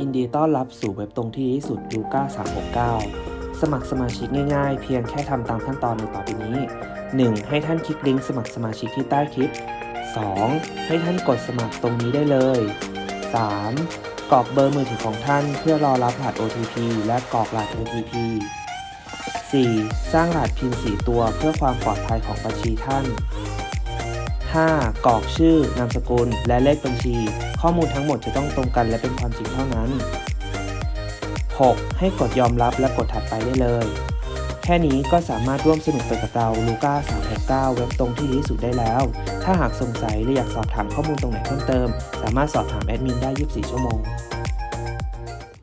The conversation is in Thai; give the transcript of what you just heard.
ยินดีต้อนรับสู่เว็บตรงที่ดีที่สุดลูก้า369 สมัครสมาชิกง่ายๆ เพียงแค่ทำตามขั้นตอนในต่อไปนี้ 1. ให้ท่านคลิกลิงก์สมัครสมาชิกที่ใต้คลิป 2. ให้ท่านกดสมัครตรงนี้ได้เลย 3. กรอกเบอร์มือถือของท่านเพื่อรอรับรหัส OTP และกรอกรหัส OTP 4. สร้างรหัสพิน4ตัวเพื่อความปลอดภัยของบัญชีท่าน 5. กรอกชื่อนามสกุล และเลขบัญชี ข้อมูลทั้งหมดจะต้องตรงกันและเป็นความจริงเท่านั้น 6. ให้กดยอมรับและกดถัดไปได้เลย แค่นี้ก็สามารถร่วมสนุกไปกับเราลูก้า369 เว็บตรงที่ดีที่สุดได้แล้ว ถ้าหากสงสัยหรืออยากสอบถามข้อมูลตรงไหนเพิ่มเติม สามารถสอบถามแอดมินได้ 24 ชั่วโมง